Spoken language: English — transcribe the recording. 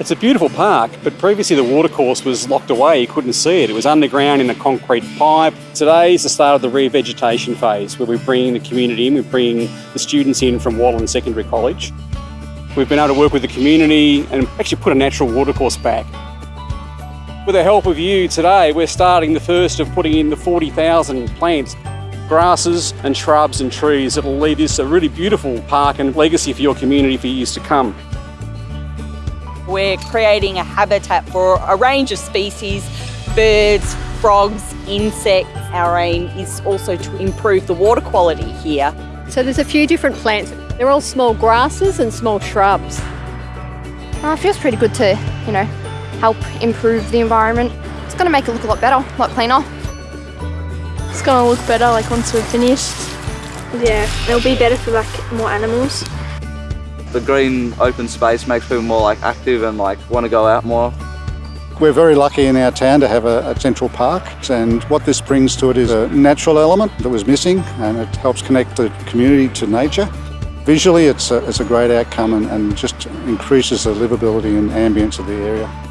It's a beautiful park, but previously the watercourse was locked away, you couldn't see it. It was underground in a concrete pipe. Today is the start of the revegetation phase where we're bringing the community in, we're bringing the students in from Wallan Secondary College. We've been able to work with the community and actually put a natural watercourse back. With the help of you today, we're starting the first of putting in the 40,000 plants, grasses and shrubs and trees that will leave this a really beautiful park and legacy for your community for years to come. We're creating a habitat for a range of species, birds, frogs, insects. Our aim is also to improve the water quality here. So there's a few different plants. They're all small grasses and small shrubs. Uh, it feels pretty good to, you know, help improve the environment. It's going to make it look a lot better, a lot cleaner. It's going to look better like once we're finished. Yeah, it'll be better for like more animals. The green open space makes people more like active and like want to go out more. We're very lucky in our town to have a, a, central park and what this brings to it is a natural element that was missing and it helps connect the community to nature. Visually it's a, it's a great outcome and, and just increases the livability and ambience of the area.